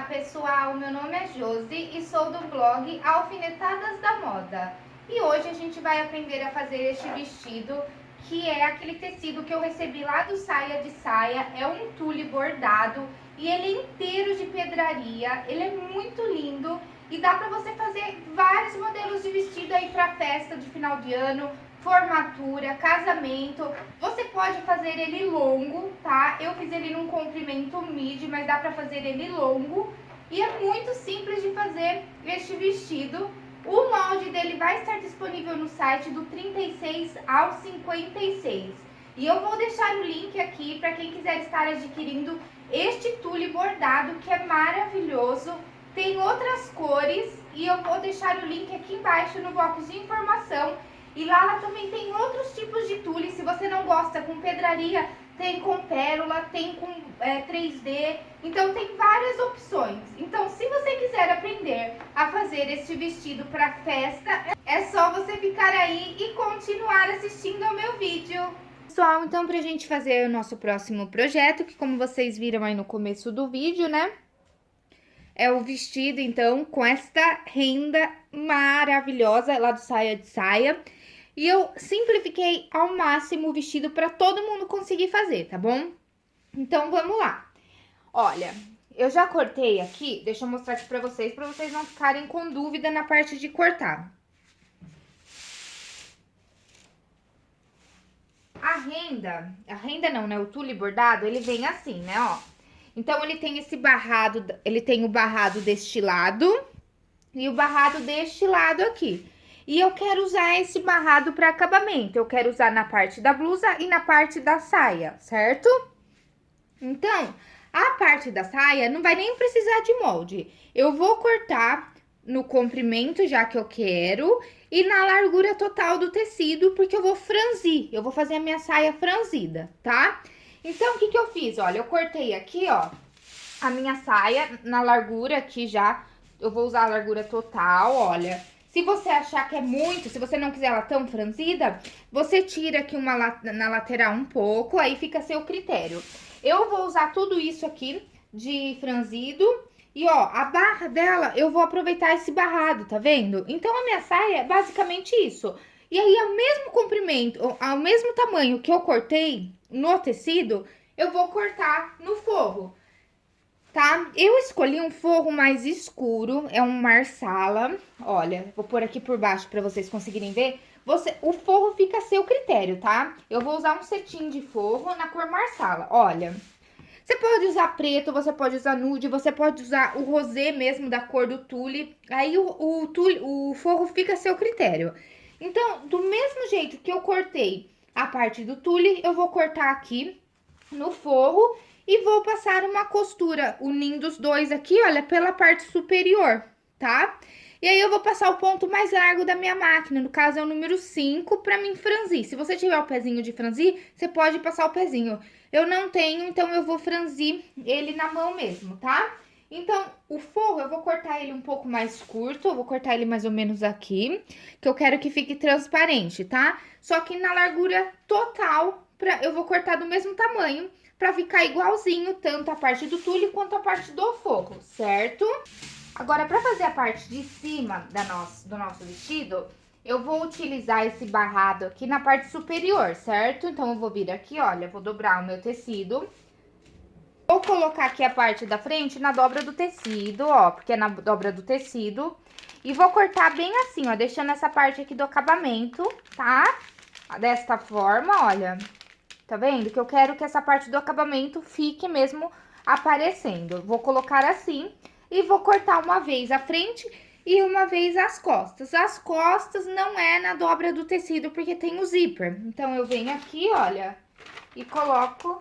Olá pessoal, meu nome é Josi e sou do blog Alfinetadas da Moda. E hoje a gente vai aprender a fazer este vestido, que é aquele tecido que eu recebi lá do Saia de Saia. É um tule bordado e ele é inteiro de pedraria, ele é muito lindo e dá pra você fazer vários modelos de vestido aí pra festa de final de ano, formatura, casamento. Você pode fazer ele longo, tá? Eu fiz ele num comprimento midi, mas dá pra fazer ele longo. E é muito simples de fazer este vestido. O molde dele vai estar disponível no site do 36 ao 56. E eu vou deixar o link aqui para quem quiser estar adquirindo este tule bordado, que é maravilhoso. Tem outras cores e eu vou deixar o link aqui embaixo no box de informação e lá ela também tem outros tipos de tule, se você não gosta com pedraria, tem com pérola, tem com é, 3D, então tem várias opções. Então, se você quiser aprender a fazer este vestido para festa, é só você ficar aí e continuar assistindo ao meu vídeo. Pessoal, então pra gente fazer o nosso próximo projeto, que como vocês viram aí no começo do vídeo, né? É o vestido, então, com esta renda maravilhosa lá do Saia de Saia. E eu simplifiquei ao máximo o vestido para todo mundo conseguir fazer, tá bom? Então, vamos lá. Olha, eu já cortei aqui, deixa eu mostrar aqui pra vocês, pra vocês não ficarem com dúvida na parte de cortar. A renda, a renda não, né, o tule bordado, ele vem assim, né, ó. Então, ele tem esse barrado, ele tem o barrado deste lado e o barrado deste lado aqui. E eu quero usar esse barrado para acabamento. Eu quero usar na parte da blusa e na parte da saia, certo? Então, a parte da saia não vai nem precisar de molde. Eu vou cortar no comprimento, já que eu quero, e na largura total do tecido, porque eu vou franzir. Eu vou fazer a minha saia franzida, tá? Então, o que que eu fiz? Olha, eu cortei aqui, ó, a minha saia na largura aqui já. Eu vou usar a largura total, olha. Se você achar que é muito, se você não quiser ela tão franzida, você tira aqui uma na lateral um pouco, aí fica a seu critério. Eu vou usar tudo isso aqui de franzido e, ó, a barra dela, eu vou aproveitar esse barrado, tá vendo? Então, a minha saia é basicamente isso. E aí, ao mesmo comprimento, ao mesmo tamanho que eu cortei no tecido, eu vou cortar no forro tá? Eu escolhi um forro mais escuro, é um marsala, olha, vou pôr aqui por baixo para vocês conseguirem ver. Você, o forro fica a seu critério, tá? Eu vou usar um cetim de forro na cor marsala, olha. Você pode usar preto, você pode usar nude, você pode usar o rosé mesmo da cor do tule. Aí o, o, tule, o forro fica a seu critério. Então, do mesmo jeito que eu cortei a parte do tule, eu vou cortar aqui no forro e vou passar uma costura unindo os dois aqui, olha, pela parte superior, tá? E aí, eu vou passar o ponto mais largo da minha máquina, no caso é o número 5, pra mim franzir. Se você tiver o pezinho de franzir, você pode passar o pezinho. Eu não tenho, então eu vou franzir ele na mão mesmo, tá? Então, o forro, eu vou cortar ele um pouco mais curto, eu vou cortar ele mais ou menos aqui, que eu quero que fique transparente, tá? Só que na largura total, pra, eu vou cortar do mesmo tamanho, pra ficar igualzinho tanto a parte do tule quanto a parte do forro, certo? Agora, pra fazer a parte de cima da nossa, do nosso vestido, eu vou utilizar esse barrado aqui na parte superior, certo? Então, eu vou vir aqui, olha, vou dobrar o meu tecido. Vou colocar aqui a parte da frente na dobra do tecido, ó, porque é na dobra do tecido. E vou cortar bem assim, ó, deixando essa parte aqui do acabamento, tá? Desta forma, olha. Tá vendo? Que eu quero que essa parte do acabamento fique mesmo aparecendo. Vou colocar assim e vou cortar uma vez a frente e uma vez as costas. As costas não é na dobra do tecido, porque tem o zíper. Então, eu venho aqui, olha, e coloco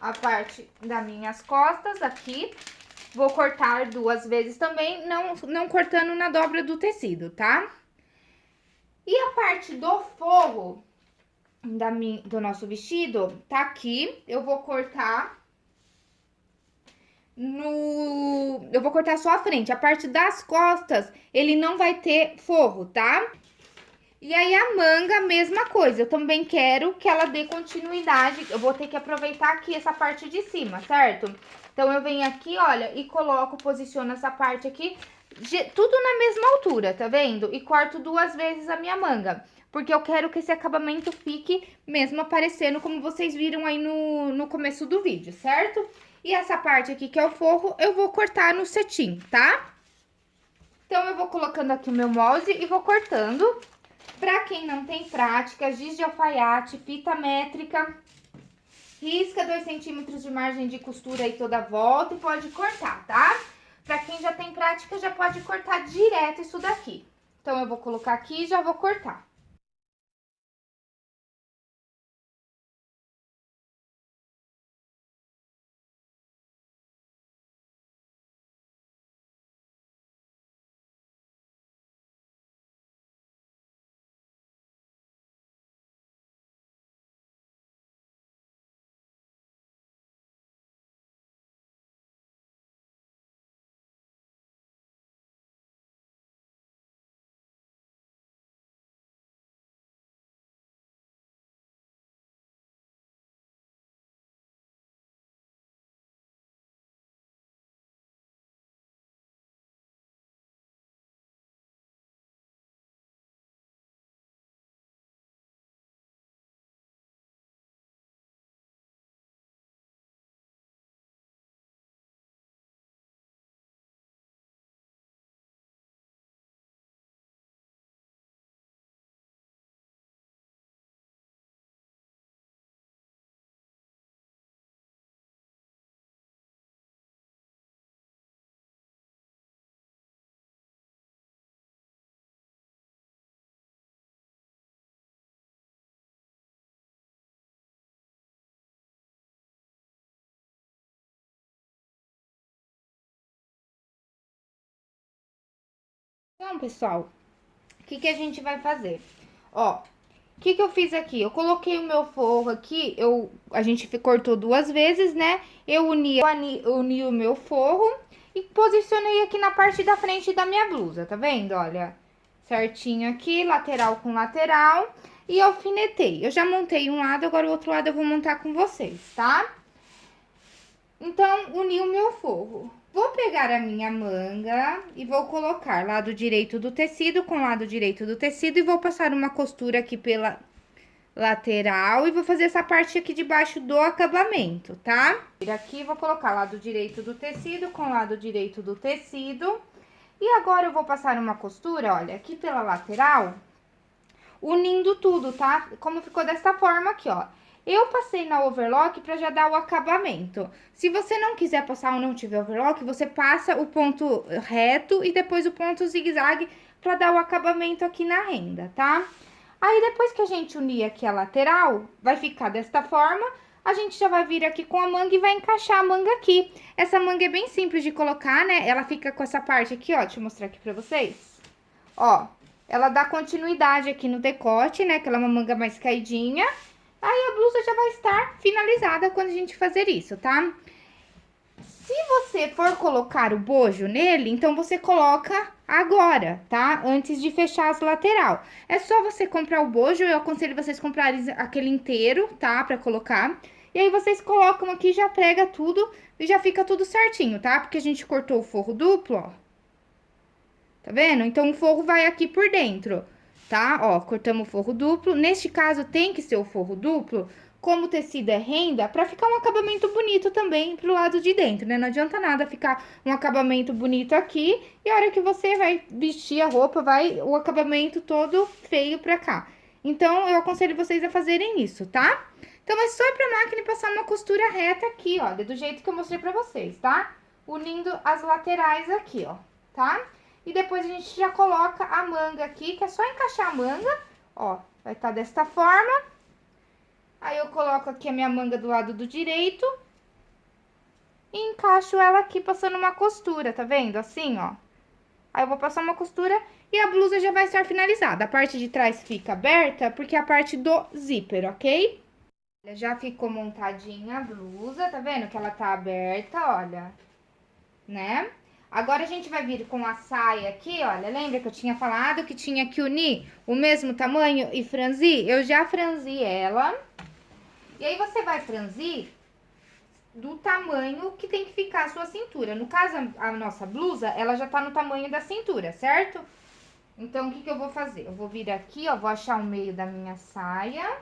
a parte das minhas costas aqui. Vou cortar duas vezes também, não, não cortando na dobra do tecido, tá? E a parte do forro, da do nosso vestido tá aqui. Eu vou cortar no... Eu vou cortar só a frente. A parte das costas, ele não vai ter forro, tá? E aí a manga, mesma coisa. Eu também quero que ela dê continuidade. Eu vou ter que aproveitar aqui essa parte de cima, certo? Então eu venho aqui, olha, e coloco, posiciono essa parte aqui, tudo na mesma altura, tá vendo? E corto duas vezes a minha manga. Porque eu quero que esse acabamento fique mesmo aparecendo como vocês viram aí no, no começo do vídeo, certo? E essa parte aqui que é o forro, eu vou cortar no cetim, tá? Então, eu vou colocando aqui o meu molde e vou cortando. Pra quem não tem prática, giz de alfaiate, fita métrica, risca 2 centímetros de margem de costura aí toda a volta e pode cortar, tá? Pra quem já tem prática, já pode cortar direto isso daqui. Então, eu vou colocar aqui e já vou cortar. Então, pessoal, o que, que a gente vai fazer? Ó, o que, que eu fiz aqui? Eu coloquei o meu forro aqui, eu, a gente cortou duas vezes, né? Eu uni, uni, uni o meu forro e posicionei aqui na parte da frente da minha blusa, tá vendo? Olha, certinho aqui, lateral com lateral. E alfinetei. Eu já montei um lado, agora o outro lado eu vou montar com vocês, tá? Então, uni o meu forro. Vou pegar a minha manga e vou colocar lado direito do tecido com lado direito do tecido e vou passar uma costura aqui pela lateral e vou fazer essa parte aqui de baixo do acabamento, tá? Aqui vou colocar lado direito do tecido com lado direito do tecido. E agora eu vou passar uma costura, olha, aqui pela lateral, unindo tudo, tá? Como ficou dessa forma aqui, ó. Eu passei na overlock para já dar o acabamento. Se você não quiser passar ou não tiver overlock, você passa o ponto reto e depois o ponto zigue-zague para dar o acabamento aqui na renda, tá? Aí, depois que a gente unir aqui a lateral, vai ficar desta forma. A gente já vai vir aqui com a manga e vai encaixar a manga aqui. Essa manga é bem simples de colocar, né? Ela fica com essa parte aqui, ó. Deixa eu mostrar aqui pra vocês. Ó, ela dá continuidade aqui no decote, né? Que ela é uma manga mais caidinha. Aí a blusa já vai estar finalizada quando a gente fazer isso, tá? Se você for colocar o bojo nele, então você coloca agora, tá? Antes de fechar as lateral. É só você comprar o bojo, eu aconselho vocês comprarem aquele inteiro, tá? Pra colocar. E aí vocês colocam aqui, já prega tudo e já fica tudo certinho, tá? Porque a gente cortou o forro duplo, ó. Tá vendo? Então, o forro vai aqui por dentro tá? Ó, cortamos o forro duplo. Neste caso, tem que ser o forro duplo, como o tecido é renda, pra ficar um acabamento bonito também pro lado de dentro, né? Não adianta nada ficar um acabamento bonito aqui e a hora que você vai vestir a roupa, vai o acabamento todo feio pra cá. Então, eu aconselho vocês a fazerem isso, tá? Então, é só ir pra máquina e passar uma costura reta aqui, ó, do jeito que eu mostrei pra vocês, tá? Unindo as laterais aqui, ó, tá? E depois a gente já coloca a manga aqui, que é só encaixar a manga, ó, vai estar tá desta forma. Aí eu coloco aqui a minha manga do lado do direito e encaixo ela aqui passando uma costura, tá vendo? Assim, ó. Aí eu vou passar uma costura e a blusa já vai estar finalizada. A parte de trás fica aberta porque é a parte do zíper, ok? Já ficou montadinha a blusa, tá vendo que ela tá aberta, olha, né? Agora a gente vai vir com a saia aqui, olha, lembra que eu tinha falado que tinha que unir o mesmo tamanho e franzir? Eu já franzi ela. E aí você vai franzir do tamanho que tem que ficar a sua cintura. No caso, a nossa blusa, ela já tá no tamanho da cintura, certo? Então, o que que eu vou fazer? Eu vou vir aqui, ó, vou achar o meio da minha saia.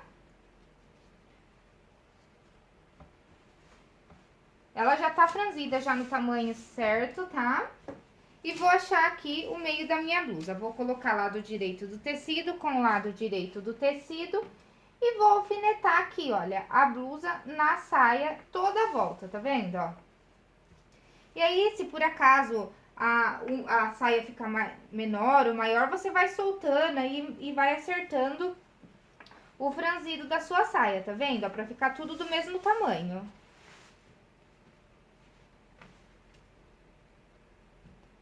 Ela já tá franzida já no tamanho certo, tá? E vou achar aqui o meio da minha blusa. Vou colocar lado direito do tecido com lado direito do tecido e vou alfinetar aqui, olha, a blusa na saia toda a volta, tá vendo, ó? E aí, se por acaso a, a saia ficar menor ou maior, você vai soltando aí e vai acertando o franzido da sua saia, tá vendo? Ó, pra ficar tudo do mesmo tamanho.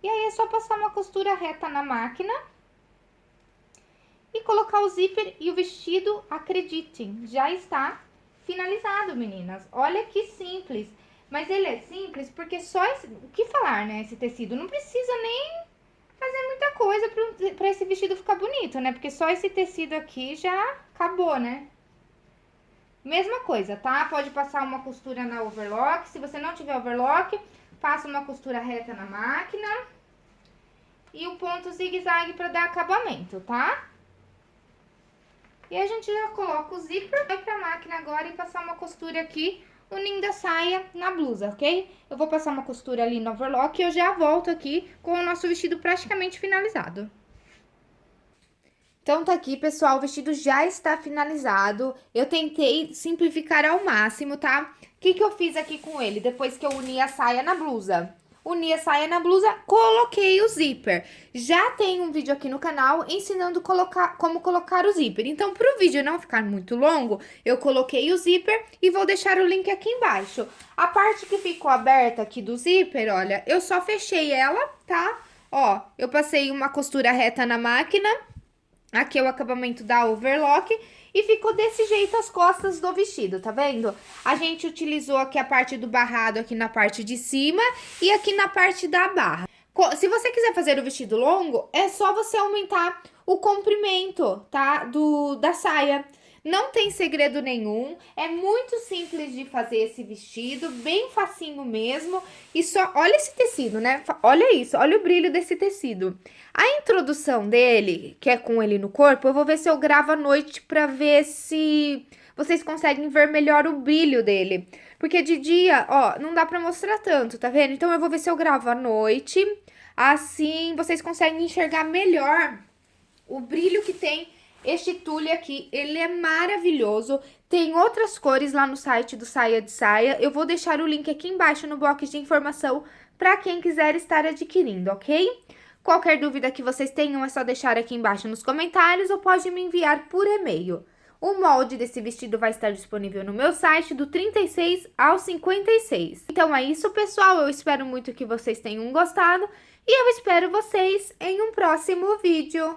E aí, é só passar uma costura reta na máquina e colocar o zíper e o vestido, acreditem, já está finalizado, meninas. Olha que simples. Mas ele é simples porque só esse, o que falar, né, esse tecido não precisa nem fazer muita coisa para esse vestido ficar bonito, né? Porque só esse tecido aqui já acabou, né? Mesma coisa, tá? Pode passar uma costura na overlock. Se você não tiver overlock, passa uma costura reta na máquina. E o ponto zigue-zague para dar acabamento, tá? E a gente já coloca o zíper, vai pra máquina agora e passar uma costura aqui, unindo a saia na blusa, ok? Eu vou passar uma costura ali no overlock e eu já volto aqui com o nosso vestido praticamente finalizado. Então, tá aqui, pessoal, o vestido já está finalizado. Eu tentei simplificar ao máximo, tá? O que que eu fiz aqui com ele depois que eu uni a saia na blusa? uni a saia na blusa, coloquei o zíper. Já tem um vídeo aqui no canal ensinando colocar, como colocar o zíper. Então, para o vídeo não ficar muito longo, eu coloquei o zíper e vou deixar o link aqui embaixo. A parte que ficou aberta aqui do zíper, olha, eu só fechei ela, tá? Ó, eu passei uma costura reta na máquina, aqui é o acabamento da overlock e ficou desse jeito as costas do vestido, tá vendo? A gente utilizou aqui a parte do barrado aqui na parte de cima e aqui na parte da barra. Se você quiser fazer o vestido longo, é só você aumentar o comprimento, tá? Do, da saia. Não tem segredo nenhum, é muito simples de fazer esse vestido, bem facinho mesmo. E só, olha esse tecido, né? Olha isso, olha o brilho desse tecido. A introdução dele, que é com ele no corpo, eu vou ver se eu gravo à noite pra ver se vocês conseguem ver melhor o brilho dele. Porque de dia, ó, não dá pra mostrar tanto, tá vendo? Então, eu vou ver se eu gravo à noite, assim vocês conseguem enxergar melhor o brilho que tem este tule aqui, ele é maravilhoso. Tem outras cores lá no site do Saia de Saia. Eu vou deixar o link aqui embaixo no box de informação para quem quiser estar adquirindo, ok? Qualquer dúvida que vocês tenham é só deixar aqui embaixo nos comentários ou pode me enviar por e-mail. O molde desse vestido vai estar disponível no meu site do 36 ao 56. Então é isso, pessoal. Eu espero muito que vocês tenham gostado e eu espero vocês em um próximo vídeo.